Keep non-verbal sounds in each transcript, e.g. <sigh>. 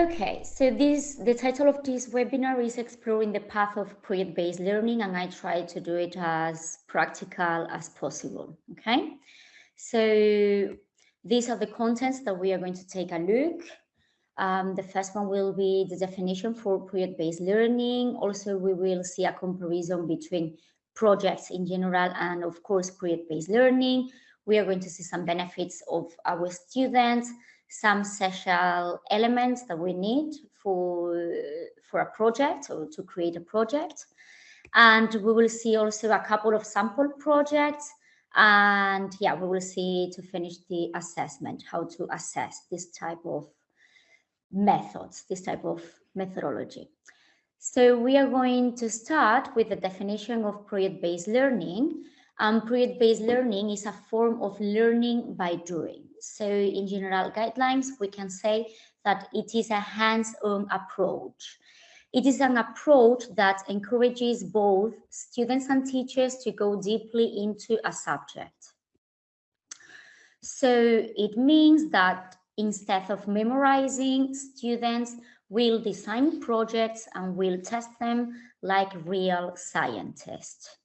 Okay, so this the title of this webinar is exploring the path of project-based learning and I try to do it as practical as possible, okay? So these are the contents that we are going to take a look. Um, the first one will be the definition for project-based learning. Also, we will see a comparison between projects in general and of course project-based learning. We are going to see some benefits of our students, some special elements that we need for, for a project or to create a project. And we will see also a couple of sample projects. And yeah, we will see to finish the assessment, how to assess this type of methods, this type of methodology. So we are going to start with the definition of project-based learning. Um, project-based learning is a form of learning by doing. So in general guidelines, we can say that it is a hands-on approach. It is an approach that encourages both students and teachers to go deeply into a subject. So it means that instead of memorizing, students will design projects and will test them like real scientists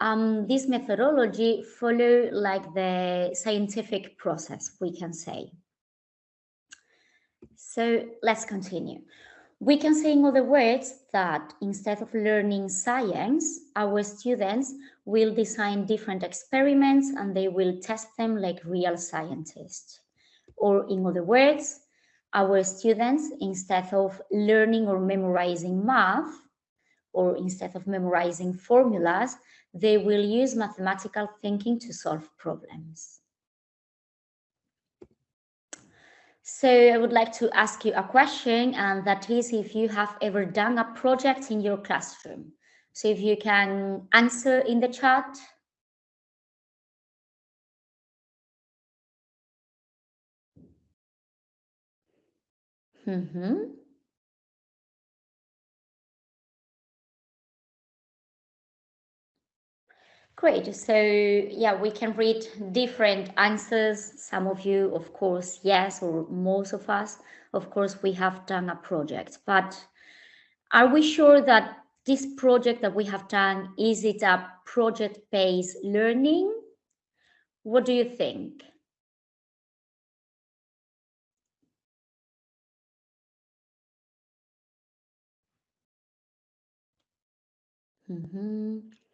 um, this methodology follow like the scientific process, we can say. So let's continue. We can say in other words that instead of learning science, our students will design different experiments and they will test them like real scientists. Or in other words, our students, instead of learning or memorizing math, or instead of memorizing formulas, they will use mathematical thinking to solve problems. So I would like to ask you a question, and that is if you have ever done a project in your classroom. So if you can answer in the chat. Mm -hmm. Great. So yeah, we can read different answers. Some of you, of course, yes, or most of us, of course, we have done a project. But are we sure that this project that we have done, is it a project-based learning? What do you think? Mm -hmm.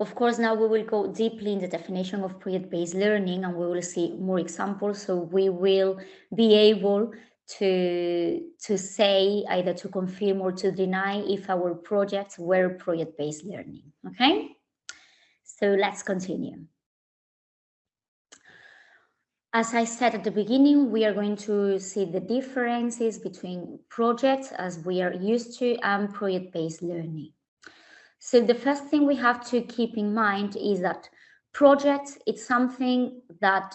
Of course, now we will go deeply in the definition of project-based learning and we will see more examples. So we will be able to, to say either to confirm or to deny if our projects were project-based learning, okay? So let's continue. As I said at the beginning, we are going to see the differences between projects as we are used to and project-based learning. So the first thing we have to keep in mind is that projects, it's something that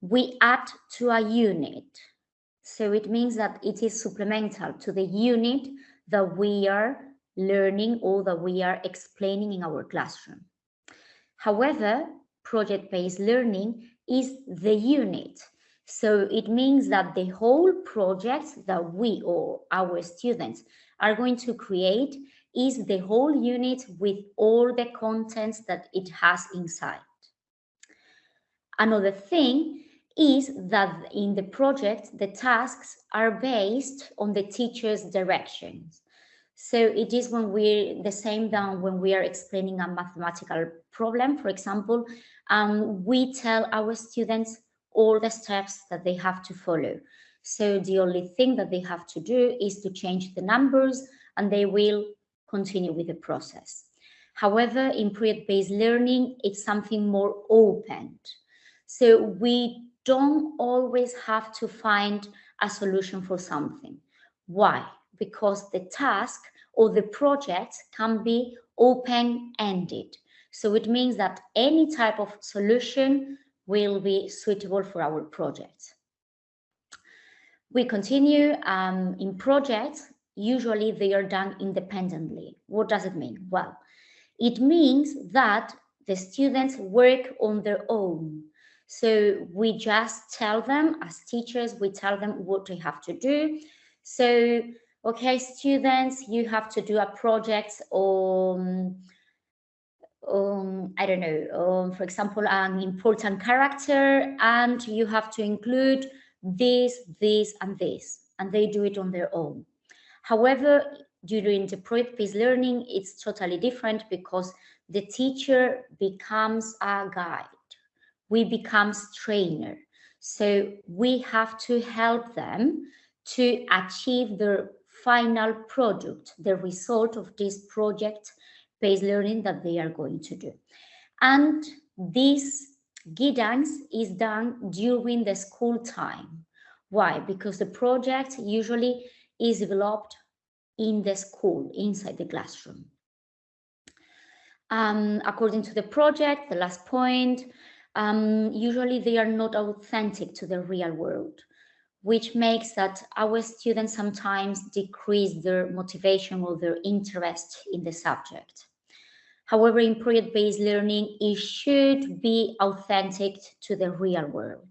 we add to a unit. So it means that it is supplemental to the unit that we are learning or that we are explaining in our classroom. However, project-based learning is the unit. So it means that the whole project that we or our students are going to create is the whole unit with all the contents that it has inside. Another thing is that in the project, the tasks are based on the teacher's directions. So it is when we're the same than when we are explaining a mathematical problem, for example, um, we tell our students all the steps that they have to follow. So the only thing that they have to do is to change the numbers and they will continue with the process. However, in project-based learning, it's something more open. So we don't always have to find a solution for something. Why? Because the task or the project can be open-ended. So it means that any type of solution will be suitable for our project. We continue um, in projects usually they are done independently. What does it mean? Well, it means that the students work on their own. So we just tell them as teachers, we tell them what they have to do. So, okay, students, you have to do a project on, um, I don't know, for example, an important character, and you have to include this, this, and this, and they do it on their own. However, during the project-based learning, it's totally different because the teacher becomes a guide. We become trainer. So we have to help them to achieve their final product, the result of this project-based learning that they are going to do. And this guidance is done during the school time. Why? Because the project usually is developed in the school, inside the classroom. Um, according to the project, the last point, um, usually they are not authentic to the real world, which makes that our students sometimes decrease their motivation or their interest in the subject. However, in project-based learning, it should be authentic to the real world,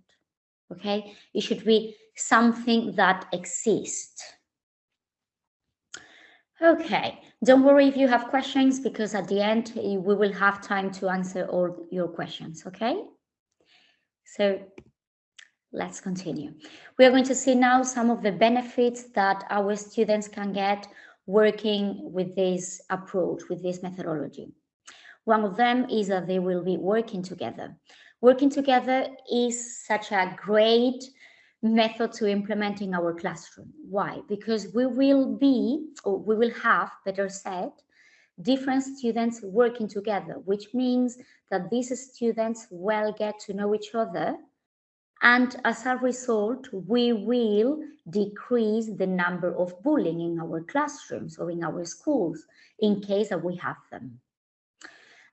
okay? It should be something that exists. Okay, don't worry if you have questions because at the end eh, we will have time to answer all your questions, okay? So let's continue. We are going to see now some of the benefits that our students can get working with this approach, with this methodology. One of them is that they will be working together. Working together is such a great method to implement in our classroom. Why? Because we will be, or we will have, better said, different students working together, which means that these students will get to know each other. And as a result, we will decrease the number of bullying in our classrooms or in our schools in case that we have them.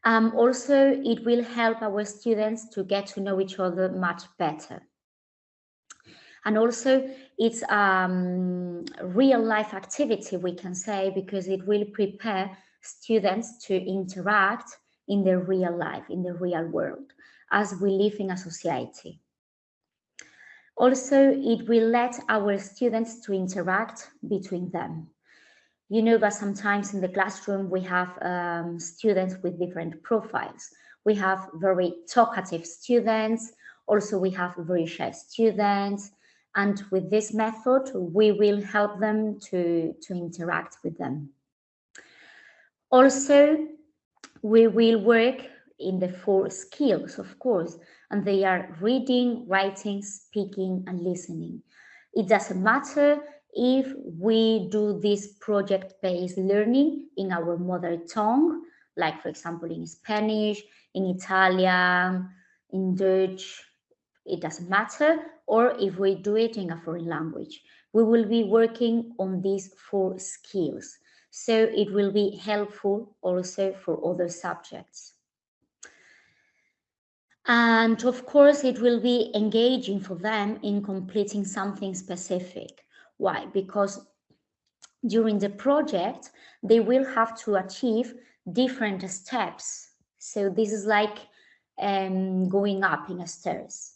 Um, also, it will help our students to get to know each other much better. And also it's um, real life activity, we can say, because it will prepare students to interact in the real life, in the real world, as we live in a society. Also, it will let our students to interact between them. You know that sometimes in the classroom we have um, students with different profiles. We have very talkative students, also we have very shy students, and with this method, we will help them to, to interact with them. Also, we will work in the four skills, of course, and they are reading, writing, speaking, and listening. It doesn't matter if we do this project-based learning in our mother tongue, like for example in Spanish, in Italian, in Dutch, it doesn't matter, or if we do it in a foreign language. We will be working on these four skills. So it will be helpful also for other subjects. And of course, it will be engaging for them in completing something specific. Why? Because during the project, they will have to achieve different steps. So this is like um, going up in a stairs.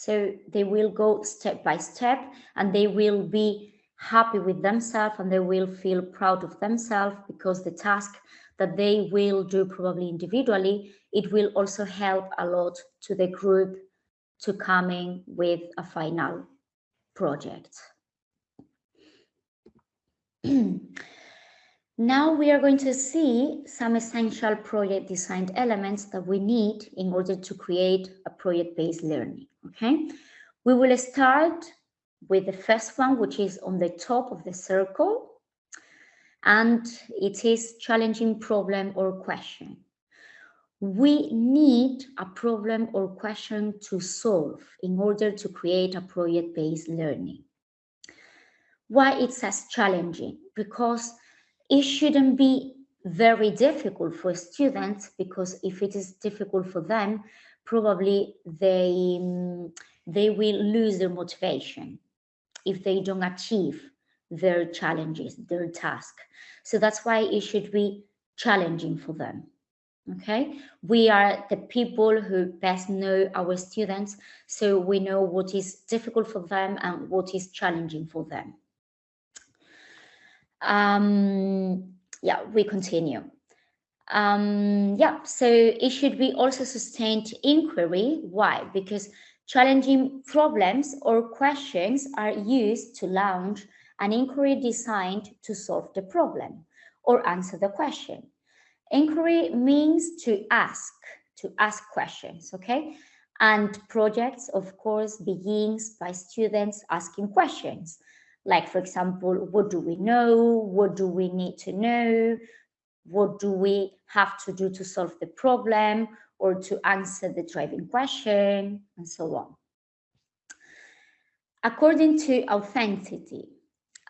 So they will go step by step and they will be happy with themselves and they will feel proud of themselves because the task that they will do probably individually, it will also help a lot to the group to coming with a final project. <clears throat> Now we are going to see some essential project design elements that we need in order to create a project-based learning, okay? We will start with the first one, which is on the top of the circle, and it is challenging problem or question. We need a problem or question to solve in order to create a project-based learning. Why it says challenging? Because it shouldn't be very difficult for students because if it is difficult for them, probably they, mm, they will lose their motivation if they don't achieve their challenges, their task. So that's why it should be challenging for them. Okay, we are the people who best know our students, so we know what is difficult for them and what is challenging for them. Um, yeah, we continue. Um, yeah, so it should be also sustained inquiry. Why? Because challenging problems or questions are used to launch an inquiry designed to solve the problem or answer the question. Inquiry means to ask, to ask questions, okay? And projects, of course, begins by students asking questions. Like, for example, what do we know? What do we need to know? What do we have to do to solve the problem or to answer the driving question and so on. According to authenticity,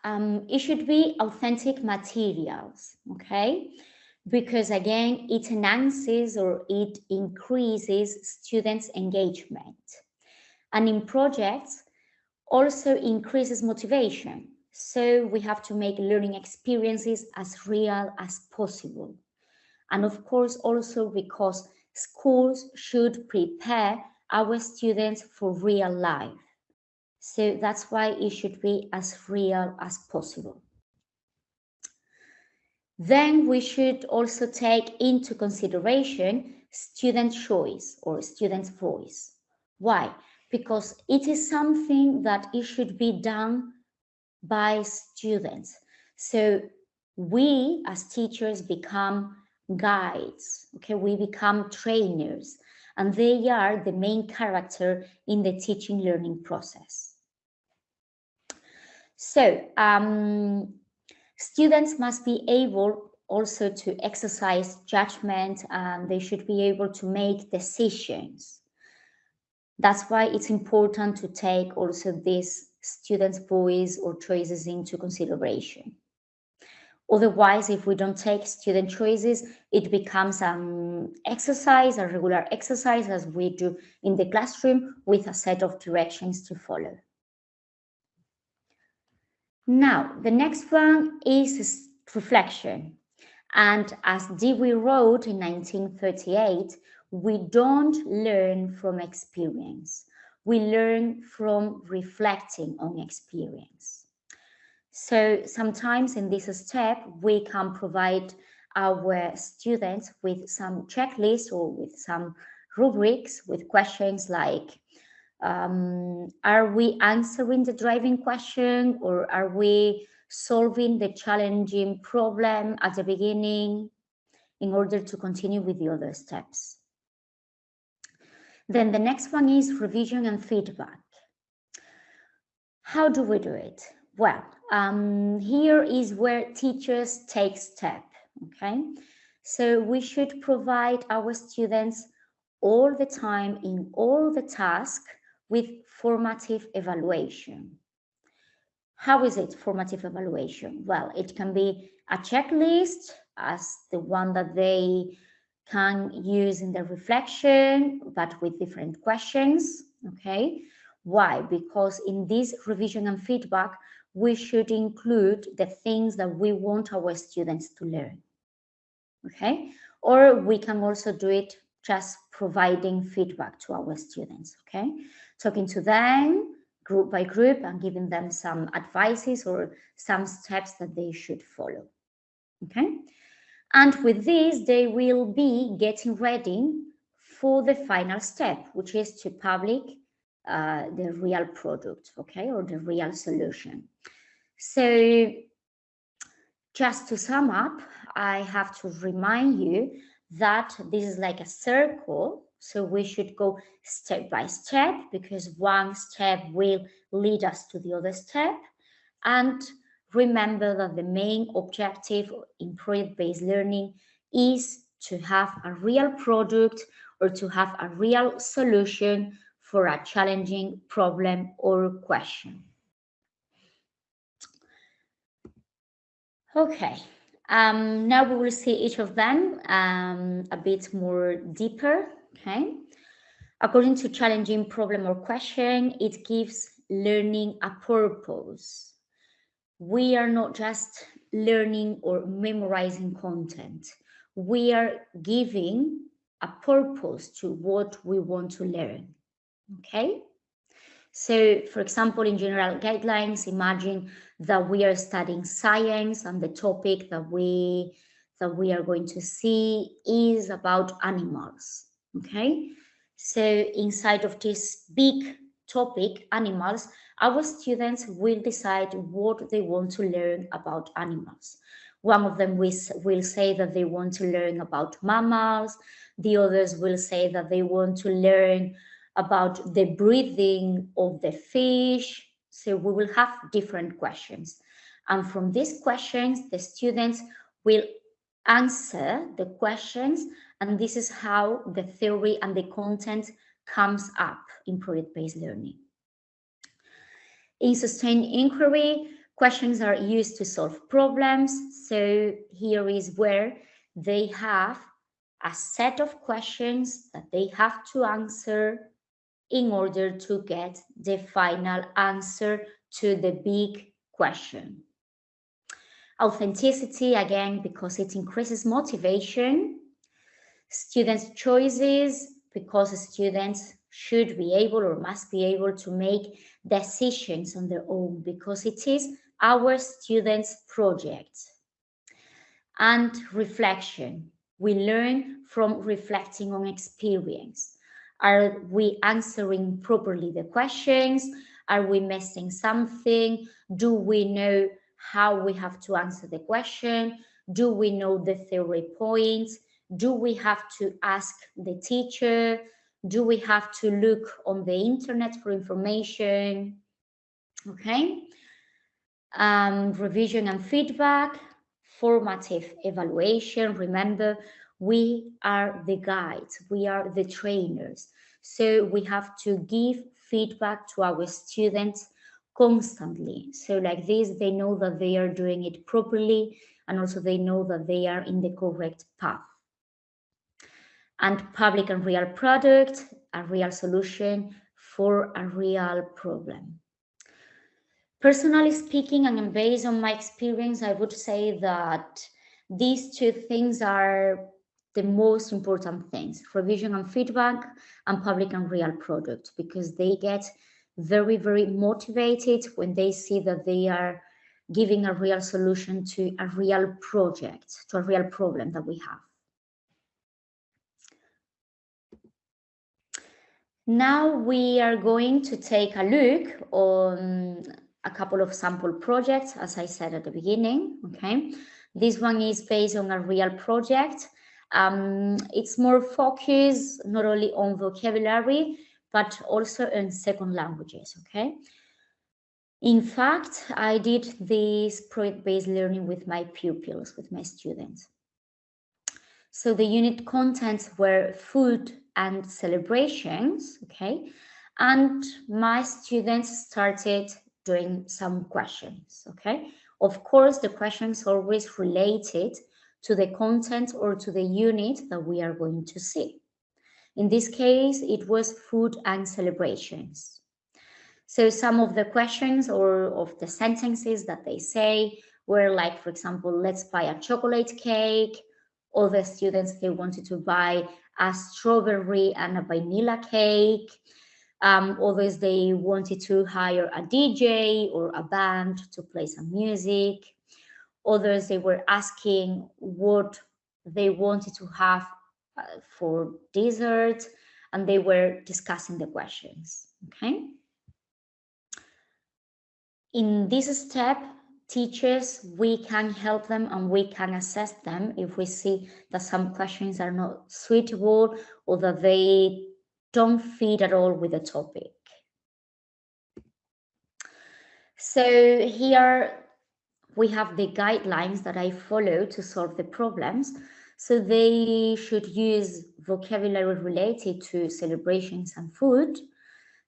um, it should be authentic materials, okay? Because again, it enhances or it increases students' engagement. And in projects, also increases motivation. So we have to make learning experiences as real as possible. And of course, also because schools should prepare our students for real life. So that's why it should be as real as possible. Then we should also take into consideration student choice or student's voice. Why? Because it is something that it should be done by students. So we as teachers become guides, okay? We become trainers and they are the main character in the teaching learning process. So um, students must be able also to exercise judgment and they should be able to make decisions. That's why it's important to take also this student's voice or choices into consideration. Otherwise, if we don't take student choices, it becomes an exercise, a regular exercise as we do in the classroom with a set of directions to follow. Now, the next one is reflection. And as Dewey wrote in 1938, we don't learn from experience. We learn from reflecting on experience. So sometimes in this step, we can provide our students with some checklists or with some rubrics with questions like um, are we answering the driving question or are we solving the challenging problem at the beginning in order to continue with the other steps? Then the next one is revision and feedback. How do we do it? Well, um, here is where teachers take step, okay? So we should provide our students all the time in all the tasks with formative evaluation. How is it formative evaluation? Well, it can be a checklist as the one that they can use in the reflection, but with different questions, okay? Why? Because in this revision and feedback, we should include the things that we want our students to learn, okay? Or we can also do it just providing feedback to our students, okay? talking to them group by group and giving them some advices or some steps that they should follow. Okay. And with this, they will be getting ready for the final step, which is to public uh, the real product, okay, or the real solution. So just to sum up, I have to remind you that this is like a circle so we should go step by step because one step will lead us to the other step. And remember that the main objective in project-based learning is to have a real product or to have a real solution for a challenging problem or question. Okay, um, now we will see each of them um, a bit more deeper okay? According to challenging problem or question, it gives learning a purpose. We are not just learning or memorizing content. We are giving a purpose to what we want to learn, okay? So, for example, in general guidelines, imagine that we are studying science and the topic that we that we are going to see is about animals. Okay, so inside of this big topic, animals, our students will decide what they want to learn about animals. One of them will, say that they want to learn about mammals. The others will say that they want to learn about the breathing of the fish. So we will have different questions. And from these questions, the students will answer the questions. And this is how the theory and the content comes up in project-based learning. In sustained inquiry, questions are used to solve problems. So here is where they have a set of questions that they have to answer in order to get the final answer to the big question. Authenticity, again, because it increases motivation. Students' choices, because students should be able or must be able to make decisions on their own because it is our students' project. And reflection. We learn from reflecting on experience. Are we answering properly the questions? Are we missing something? Do we know how we have to answer the question? Do we know the theory points? Do we have to ask the teacher? Do we have to look on the internet for information? Okay. Um, revision and feedback, formative evaluation. Remember, we are the guides, we are the trainers. So we have to give feedback to our students constantly. So like this, they know that they are doing it properly and also they know that they are in the correct path and public and real product, a real solution for a real problem. Personally speaking, and based on my experience, I would say that these two things are the most important things, revision and feedback and public and real product, because they get very, very motivated when they see that they are giving a real solution to a real project, to a real problem that we have. Now we are going to take a look on a couple of sample projects, as I said at the beginning, okay? This one is based on a real project. Um, it's more focused not only on vocabulary, but also on second languages, okay? In fact, I did this project-based learning with my pupils, with my students. So the unit contents were food, and celebrations, okay? And my students started doing some questions, okay? Of course, the questions always related to the content or to the unit that we are going to see. In this case, it was food and celebrations. So some of the questions or of the sentences that they say were like, for example, let's buy a chocolate cake. Other students, they wanted to buy a strawberry and a vanilla cake. Um, others, they wanted to hire a DJ or a band to play some music. Others, they were asking what they wanted to have uh, for dessert, and they were discussing the questions, okay? In this step, teachers, we can help them and we can assess them if we see that some questions are not suitable or that they don't fit at all with the topic. So here we have the guidelines that I follow to solve the problems. So they should use vocabulary related to celebrations and food.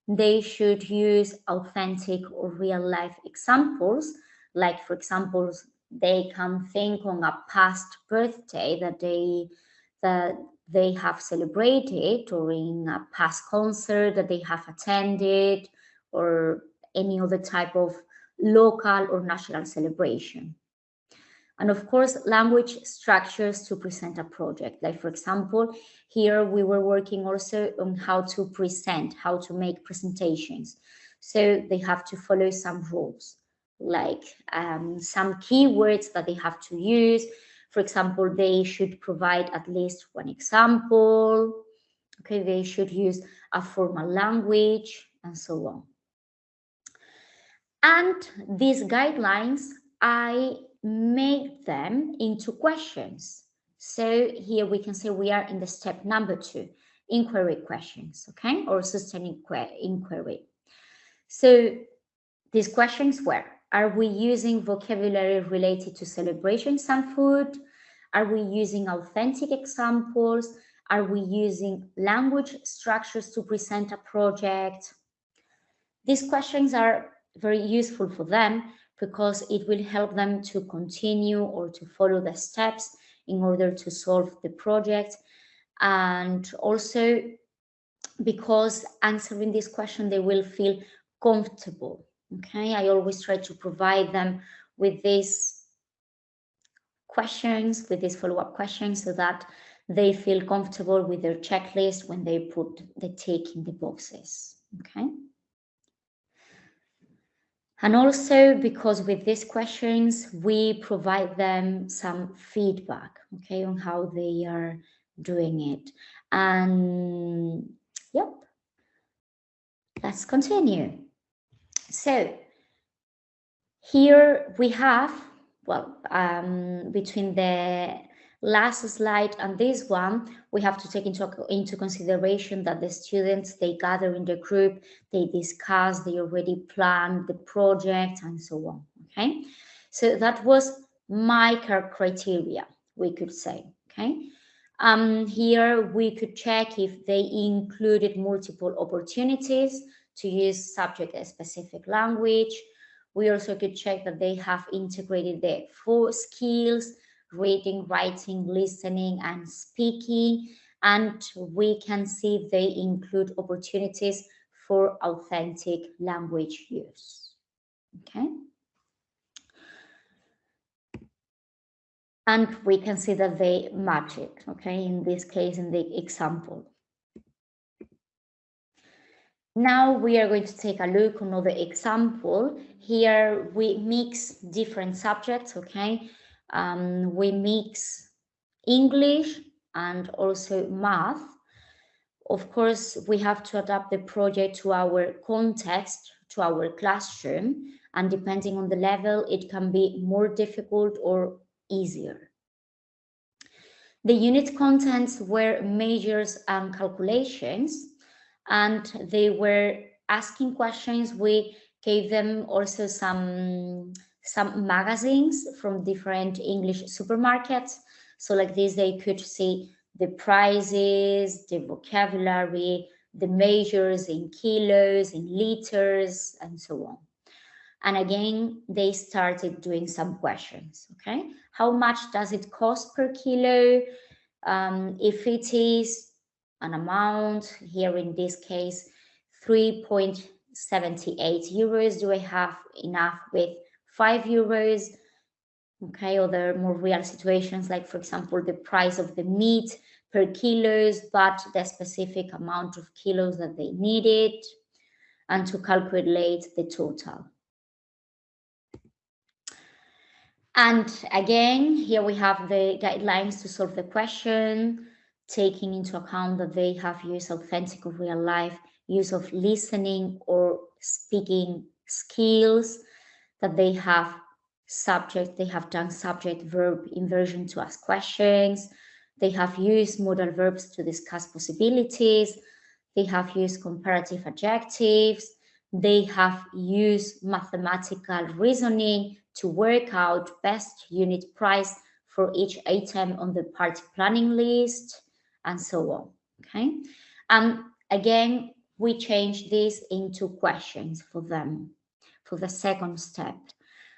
They should use authentic or real life examples like for example they can think on a past birthday that they that they have celebrated or in a past concert that they have attended or any other type of local or national celebration. And of course, language structures to present a project. Like for example, here we were working also on how to present, how to make presentations. So they have to follow some rules, like um, some keywords that they have to use. For example, they should provide at least one example. Okay, they should use a formal language and so on. And these guidelines, I make them into questions. So here we can say we are in the step number two, inquiry questions, okay, or sustained inquiry. So these questions were, are we using vocabulary related to celebration some food? Are we using authentic examples? Are we using language structures to present a project? These questions are very useful for them because it will help them to continue or to follow the steps in order to solve the project. And also because answering this question, they will feel comfortable. Okay, I always try to provide them with these questions, with these follow-up questions so that they feel comfortable with their checklist when they put the tick in the boxes. Okay. And also because with these questions, we provide them some feedback, okay, on how they are doing it. And yep, let's continue. So here we have, well, um, between the last slide and this one, we have to take into, into consideration that the students, they gather in the group, they discuss, they already plan the project and so on, okay? So that was my criteria, we could say, okay? Um, here we could check if they included multiple opportunities to use subject-specific language. We also could check that they have integrated the four skills reading, writing, listening, and speaking. And we can see they include opportunities for authentic language use. Okay. And we can see that they match it, okay, in this case, in the example. Now we are going to take a look another example. Here we mix different subjects, okay? um, we mix English and also math. Of course, we have to adapt the project to our context, to our classroom, and depending on the level, it can be more difficult or easier. The unit contents were measures and calculations, and they were asking questions. We gave them also some some magazines from different English supermarkets. So like this, they could see the prices, the vocabulary, the measures in kilos, in liters, and so on. And again, they started doing some questions, okay? How much does it cost per kilo? Um, if it is an amount, here in this case, 3.78 euros, do I have enough with five euros. Okay, other more real situations, like for example, the price of the meat per kilos, but the specific amount of kilos that they needed, and to calculate the total. And again, here we have the guidelines to solve the question, taking into account that they have used authentic or real life use of listening or speaking skills, that they have subject, they have done subject verb inversion to ask questions. They have used modal verbs to discuss possibilities. They have used comparative adjectives. They have used mathematical reasoning to work out best unit price for each item on the party planning list and so on. Okay. And again, we change this into questions for them for the second step.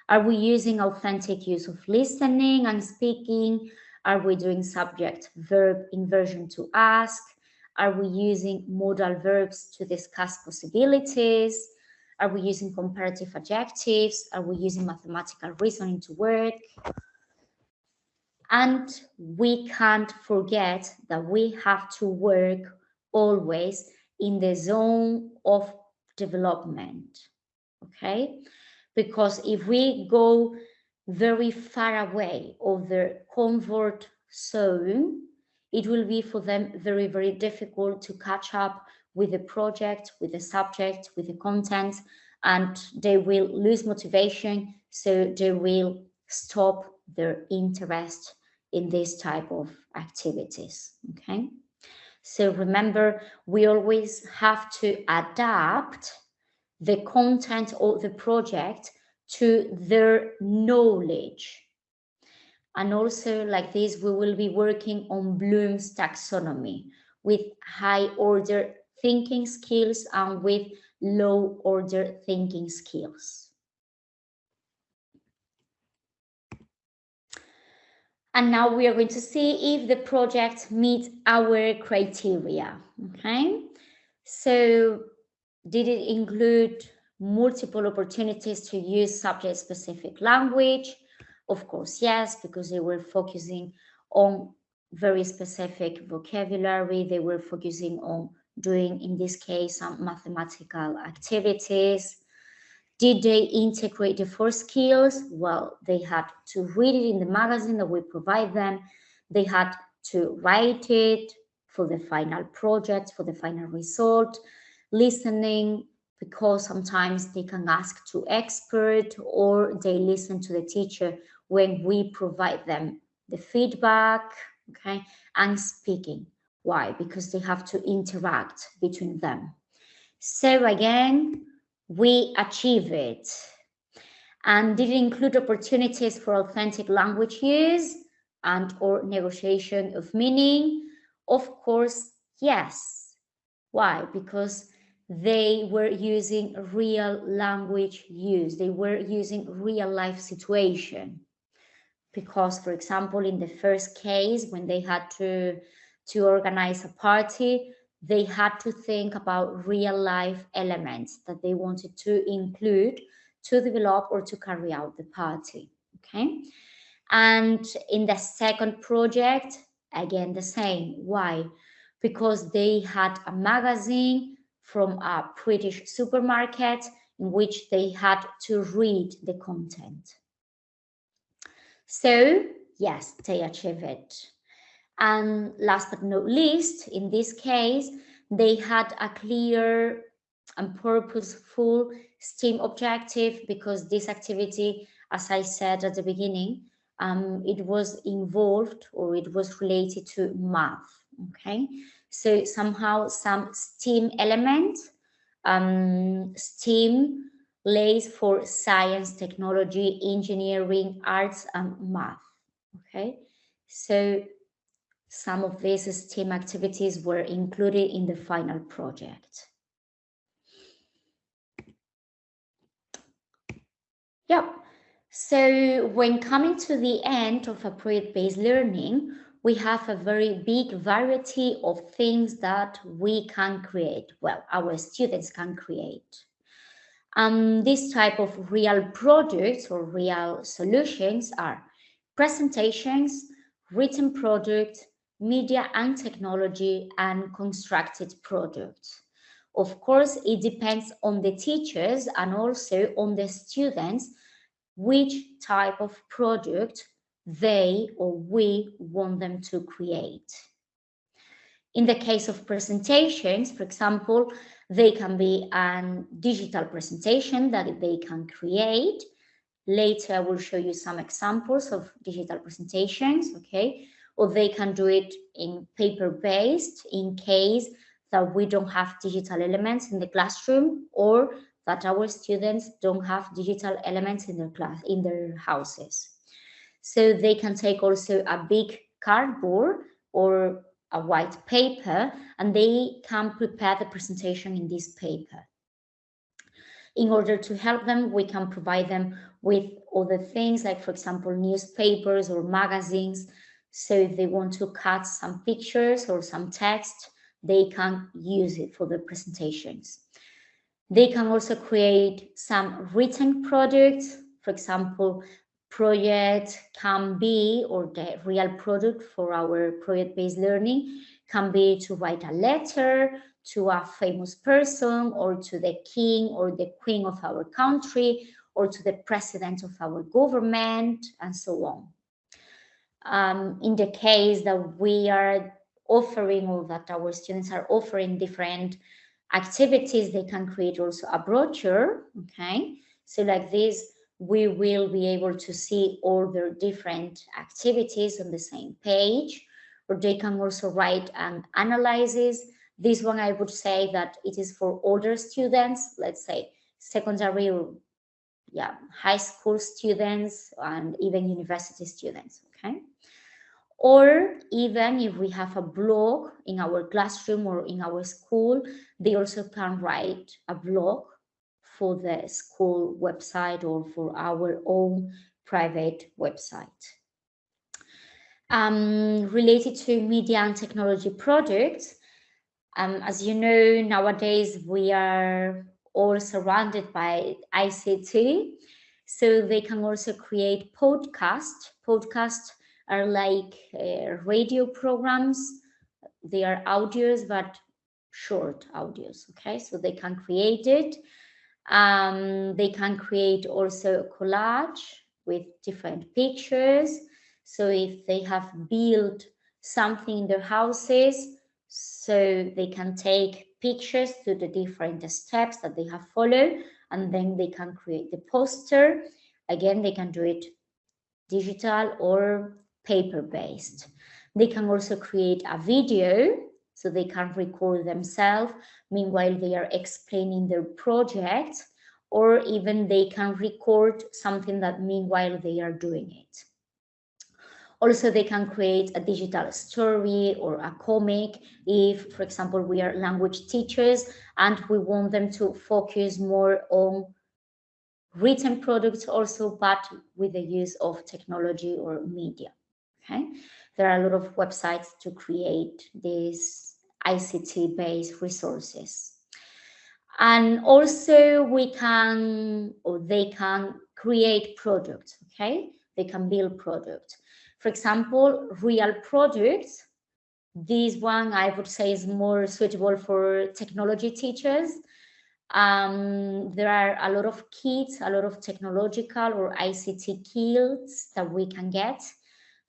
Are we using authentic use of listening and speaking? Are we doing subject verb inversion to ask? Are we using modal verbs to discuss possibilities? Are we using comparative adjectives? Are we using mathematical reasoning to work? And we can't forget that we have to work always in the zone of development, okay? Because if we go very far away of their comfort zone, it will be for them very, very difficult to catch up with the project, with the subject, with the content, and they will lose motivation. So they will stop their interest in this type of activities. Okay. So remember, we always have to adapt the content of the project to their knowledge. And also like this, we will be working on Bloom's taxonomy with high order thinking skills and with low order thinking skills. And now we are going to see if the project meets our criteria, okay? So did it include multiple opportunities to use subject-specific language? Of course, yes, because they were focusing on very specific vocabulary. They were focusing on doing, in this case, some mathematical activities. Did they integrate the four skills? Well, they had to read it in the magazine that we provide them. They had to write it for the final project, for the final result, listening, because sometimes they can ask to expert or they listen to the teacher when we provide them the feedback, okay, and speaking. Why? Because they have to interact between them. So again, we achieve it. And did it include opportunities for authentic language use and or negotiation of meaning? Of course, yes. Why? Because they were using real language use. They were using real life situation. Because, for example, in the first case, when they had to, to organize a party, they had to think about real life elements that they wanted to include to develop or to carry out the party. Okay. And in the second project, again, the same. Why? Because they had a magazine from a British supermarket in which they had to read the content. So, yes, they achieved it. And last but not least, in this case, they had a clear and purposeful STEAM objective because this activity, as I said at the beginning, um, it was involved or it was related to math, okay? So somehow some STEAM element, um, STEAM lays for science, technology, engineering, arts, and math, okay? So some of these STEAM activities were included in the final project. Yep. So when coming to the end of a project-based learning, we have a very big variety of things that we can create. Well, our students can create. Um, this type of real products or real solutions are presentations, written products, media and technology, and constructed products. Of course, it depends on the teachers and also on the students which type of product they or we want them to create. In the case of presentations, for example, they can be a digital presentation that they can create. Later, I will show you some examples of digital presentations, okay? Or they can do it in paper-based in case that we don't have digital elements in the classroom or that our students don't have digital elements in their class, in their houses. So they can take also a big cardboard or a white paper and they can prepare the presentation in this paper. In order to help them, we can provide them with other things like, for example, newspapers or magazines. So if they want to cut some pictures or some text, they can use it for the presentations. They can also create some written products, for example, project can be, or the real product for our project-based learning can be to write a letter, to a famous person or to the king or the queen of our country or to the president of our government and so on. Um, in the case that we are offering or that our students are offering different activities, they can create also a brochure, okay? So like this, we will be able to see all their different activities on the same page, or they can also write an analysis. This one, I would say that it is for older students, let's say secondary or yeah, high school students and even university students, okay? Or even if we have a blog in our classroom or in our school, they also can write a blog for the school website or for our own private website. Um, related to media and technology projects, um, as you know, nowadays we are all surrounded by ICT, so they can also create podcast. Podcast are like uh, radio programs. They are audios, but short audios, okay? So they can create it um, they can create also a collage with different pictures. So if they have built something in their houses, so they can take pictures to the different steps that they have followed, and then they can create the poster. Again, they can do it digital or paper-based. They can also create a video so they can record themselves meanwhile they are explaining their project or even they can record something that meanwhile they are doing it. Also, they can create a digital story or a comic if, for example, we are language teachers and we want them to focus more on written products also, but with the use of technology or media, okay? There are a lot of websites to create these ICT-based resources. And also we can, or they can create products, okay? They can build products. For example, real products, this one I would say is more suitable for technology teachers. Um, there are a lot of kits, a lot of technological or ICT kits that we can get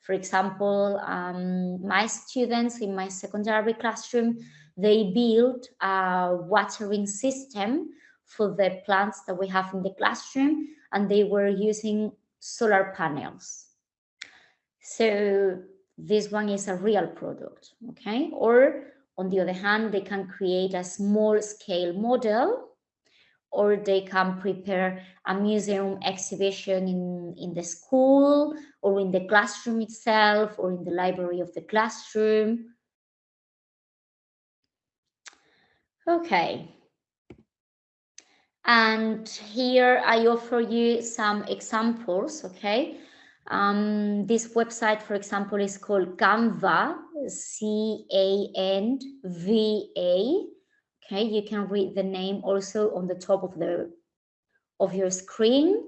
for example, um, my students in my secondary classroom, they built a watering system for the plants that we have in the classroom, and they were using solar panels. So this one is a real product, okay? Or on the other hand, they can create a small scale model or they can prepare a museum exhibition in, in the school or in the classroom itself or in the library of the classroom. Okay. And here I offer you some examples, okay? Um, this website, for example, is called Canva, C-A-N-V-A, Okay, you can read the name also on the top of the of your screen.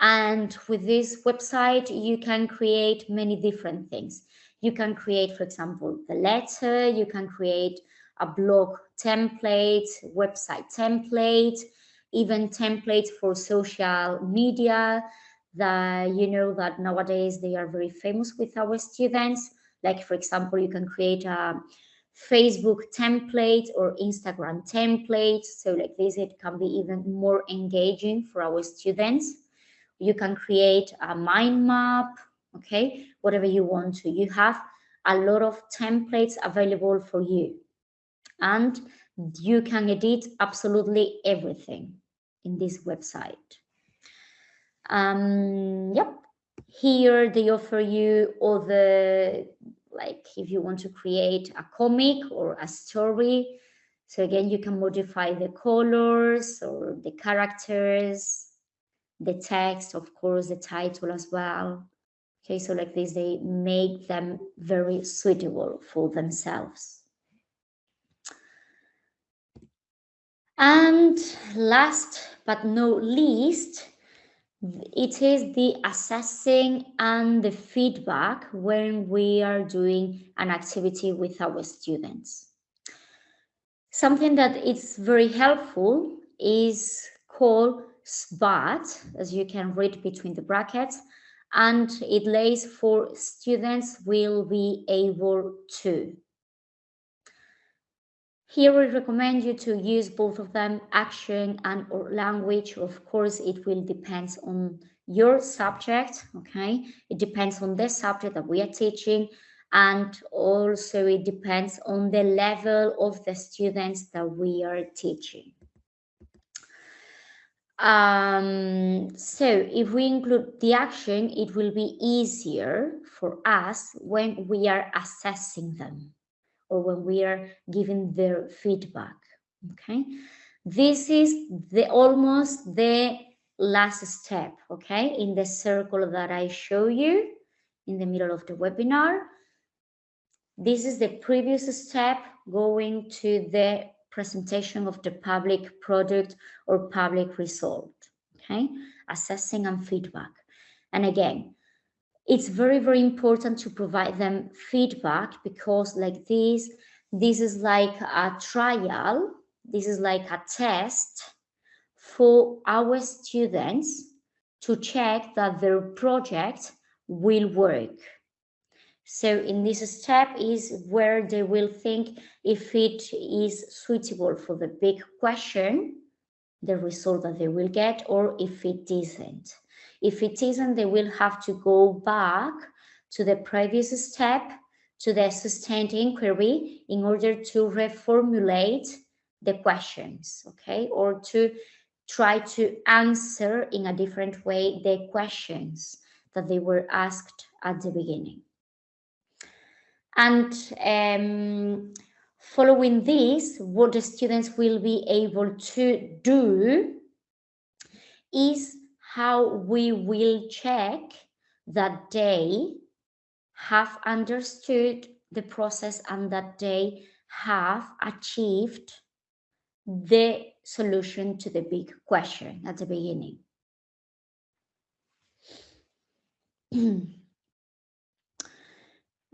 And with this website, you can create many different things. You can create, for example, the letter, you can create a blog template, website template, even templates for social media that you know that nowadays they are very famous with our students. Like, for example, you can create a Facebook template or Instagram template. So like this, it can be even more engaging for our students. You can create a mind map, okay, whatever you want to. You have a lot of templates available for you. And you can edit absolutely everything in this website. Um, yep, here they offer you all the like if you want to create a comic or a story. So again, you can modify the colors or the characters, the text, of course, the title as well. Okay, so like this, they make them very suitable for themselves. And last but not least, it is the assessing and the feedback when we are doing an activity with our students. Something that is very helpful is called SBAT, as you can read between the brackets, and it lays for students will be able to. Here we recommend you to use both of them, action and or language. Of course, it will depend on your subject, okay? It depends on the subject that we are teaching and also it depends on the level of the students that we are teaching. Um, so if we include the action, it will be easier for us when we are assessing them or when we are giving their feedback, okay? This is the almost the last step, okay, in the circle that I show you in the middle of the webinar. This is the previous step going to the presentation of the public product or public result, okay? Assessing and feedback. And again, it's very, very important to provide them feedback because like this, this is like a trial, this is like a test for our students to check that their project will work. So in this step is where they will think if it is suitable for the big question, the result that they will get, or if it isn't. If it isn't, they will have to go back to the previous step, to the sustained inquiry, in order to reformulate the questions, okay? Or to try to answer in a different way the questions that they were asked at the beginning. And um, following this, what the students will be able to do is how we will check that they have understood the process and that they have achieved the solution to the big question at the beginning. <clears throat>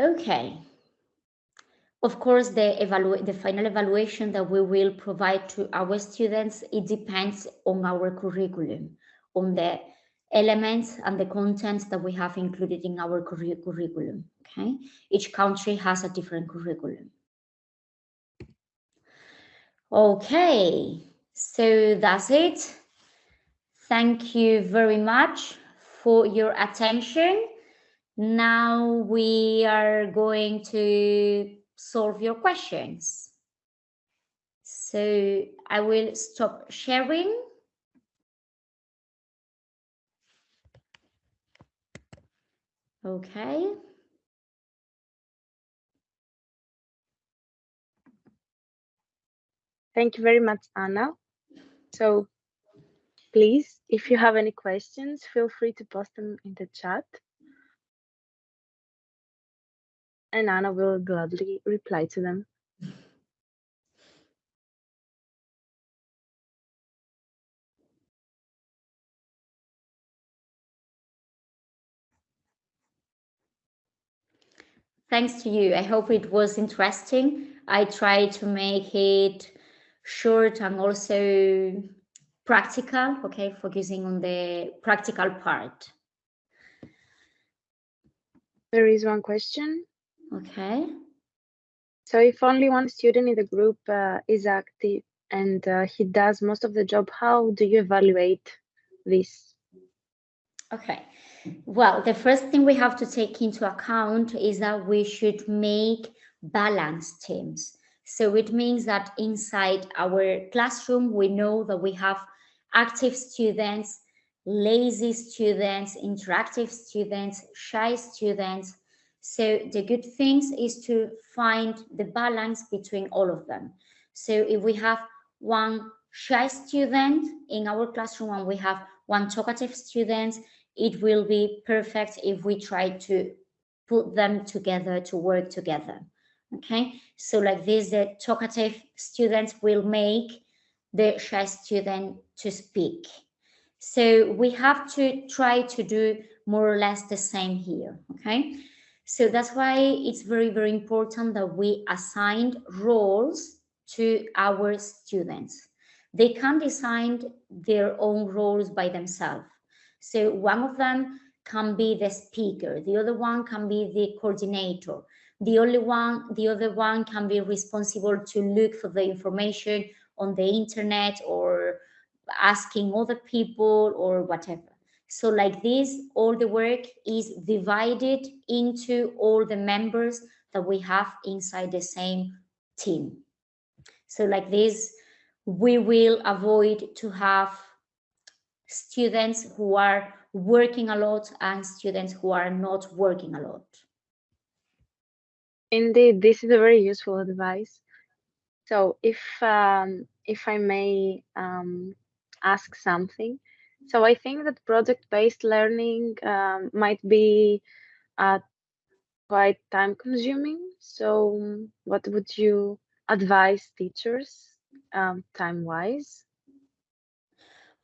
okay. Of course, the, the final evaluation that we will provide to our students, it depends on our curriculum, on the elements and the contents that we have included in our curriculum, okay? Each country has a different curriculum. Okay, so that's it. Thank you very much for your attention. Now we are going to solve your questions. So I will stop sharing. Okay. Thank you very much, Anna. So please, if you have any questions, feel free to post them in the chat. And Anna will gladly reply to them. Thanks to you. I hope it was interesting. I tried to make it short and also practical, okay, focusing on the practical part. There is one question. Okay. So if only one student in the group uh, is active and uh, he does most of the job, how do you evaluate this? Okay. Well, the first thing we have to take into account is that we should make balanced teams. So it means that inside our classroom, we know that we have active students, lazy students, interactive students, shy students, so the good things is to find the balance between all of them. So if we have one shy student in our classroom and we have one talkative student, it will be perfect if we try to put them together to work together. Okay, so like this, the talkative students will make the shy student to speak. So we have to try to do more or less the same here, okay? So that's why it's very, very important that we assign roles to our students. They can design their own roles by themselves. So one of them can be the speaker, the other one can be the coordinator, the only one, the other one can be responsible to look for the information on the internet or asking other people or whatever. So like this, all the work is divided into all the members that we have inside the same team. So like this, we will avoid to have students who are working a lot and students who are not working a lot. Indeed, this is a very useful advice. So if um, if I may um, ask something, so I think that project-based learning um, might be uh, quite time-consuming. So what would you advise teachers um, time-wise?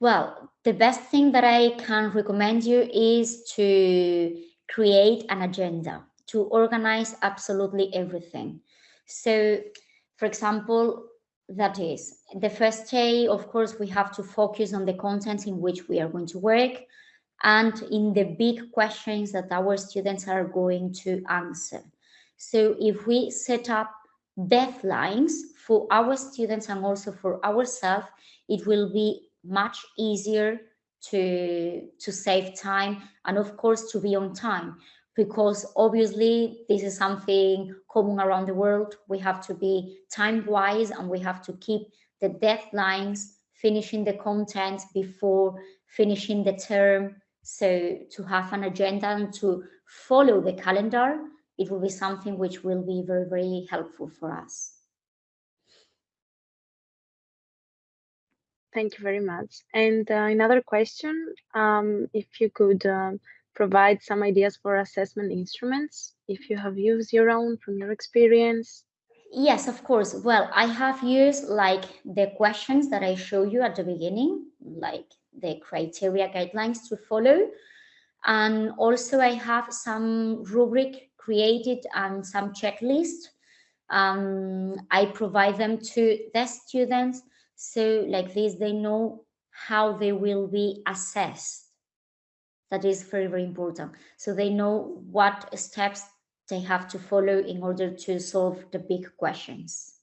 Well, the best thing that I can recommend you is to create an agenda, to organize absolutely everything. So, for example, that is the first day, of course, we have to focus on the content in which we are going to work and in the big questions that our students are going to answer. So if we set up deadlines for our students and also for ourselves, it will be much easier to, to save time and of course to be on time because obviously this is something common around the world. We have to be time wise and we have to keep the deadlines, finishing the content before finishing the term. So to have an agenda and to follow the calendar, it will be something which will be very, very helpful for us. Thank you very much. And uh, another question, um, if you could um, provide some ideas for assessment instruments, if you have used your own from your experience. Yes, of course. Well, I have used like the questions that I show you at the beginning, like the criteria guidelines to follow. And also I have some rubric created and some checklist. Um, I provide them to the students. So like this, they know how they will be assessed that is very, very important. So they know what steps they have to follow in order to solve the big questions.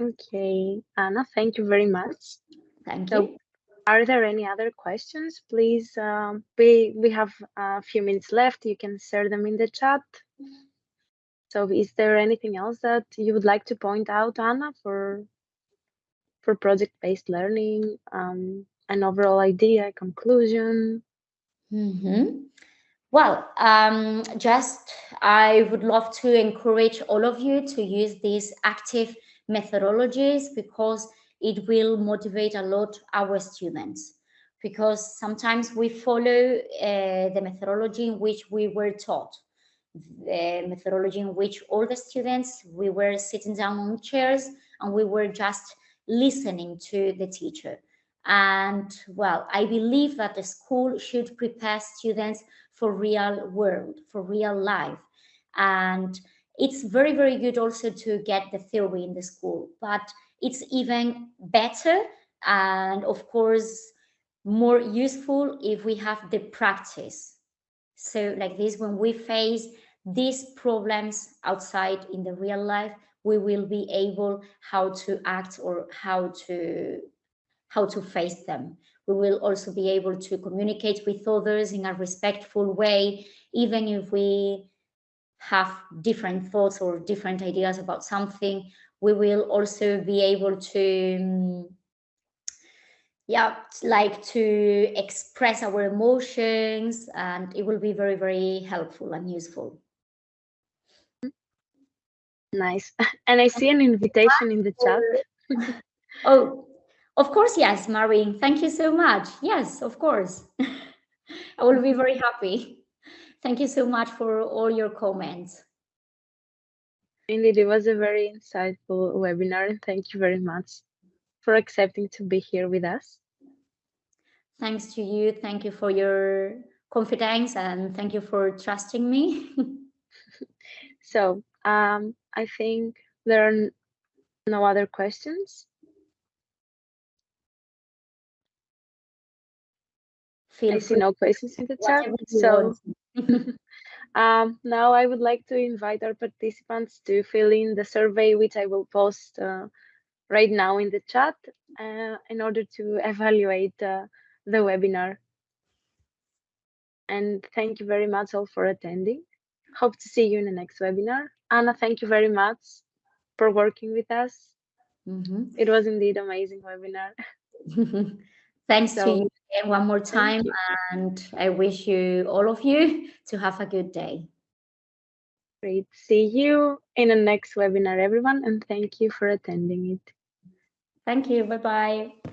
Okay, Anna, thank you very much. Thank so, you. Are there any other questions? Please, um, we, we have a few minutes left. You can share them in the chat. So is there anything else that you would like to point out, Anna, for for project-based learning, um, an overall idea, conclusion? Mm -hmm. Well, um, just I would love to encourage all of you to use these active methodologies because it will motivate a lot our students because sometimes we follow uh, the methodology in which we were taught the methodology in which all the students we were sitting down on chairs and we were just listening to the teacher. And well, I believe that the school should prepare students for real world, for real life. And it's very, very good also to get the theory in the school, but it's even better and of course more useful if we have the practice. So like this, when we face these problems outside in the real life, we will be able how to act or how to how to face them. We will also be able to communicate with others in a respectful way, even if we have different thoughts or different ideas about something, we will also be able to, mm, yeah, like to express our emotions and it will be very, very helpful and useful. Nice. <laughs> And I see an invitation in the chat. <laughs> oh, of course, yes, Maureen. Thank you so much. Yes, of course. <laughs> I will be very happy. Thank you so much for all your comments. Indeed, it was a very insightful webinar. And thank you very much for accepting to be here with us. Thanks to you. Thank you for your confidence and thank you for trusting me. so um, I think there are no other questions. Feel I see no questions in the chat. So <laughs> um, now I would like to invite our participants to fill in the survey, which I will post uh, right now in the chat uh, in order to evaluate uh, the webinar. And thank you very much all for attending. Hope to see you in the next webinar. Anna, thank you very much for working with us. Mm -hmm. It was indeed amazing webinar. <laughs> Thanks so, to you again one more time, and I wish you all of you to have a good day. Great. See you in the next webinar, everyone, and thank you for attending it. Thank you. Bye-bye.